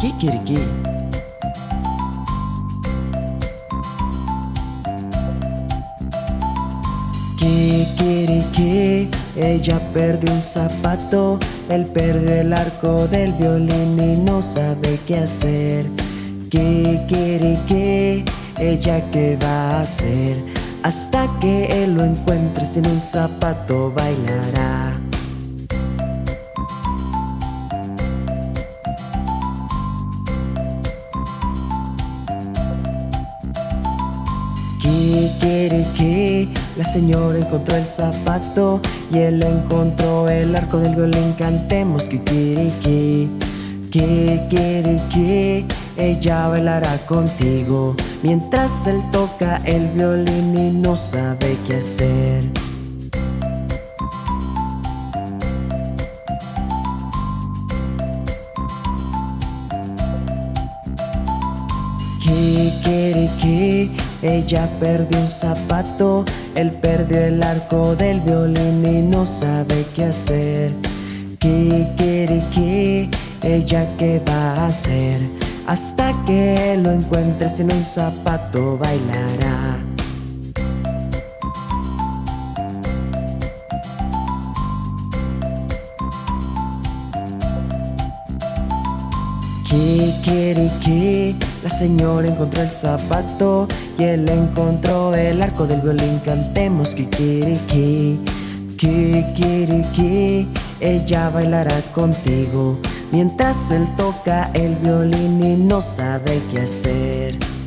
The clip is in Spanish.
Kikiriki. Kikiriki, ella perdió un zapato, él perdió el arco del violín y no sabe qué hacer. Kikiriki, ella qué va a hacer, hasta que él lo encuentre sin un zapato bailará. Kikiriki, la señora encontró el zapato y él encontró el arco del violín. Cantemos kikiriki, kikiriki, ella bailará contigo mientras él toca el violín y no sabe qué hacer. Ella perdió un zapato, él perdió el arco del violín y no sabe qué hacer. Kikiriki, ella qué va a hacer, hasta que lo encuentre sin un zapato bailará. Kikiriki, la señora encontró el zapato y él encontró el arco del violín. Cantemos kikiriki, kikiriki, ella bailará contigo mientras él toca el violín y no sabe qué hacer.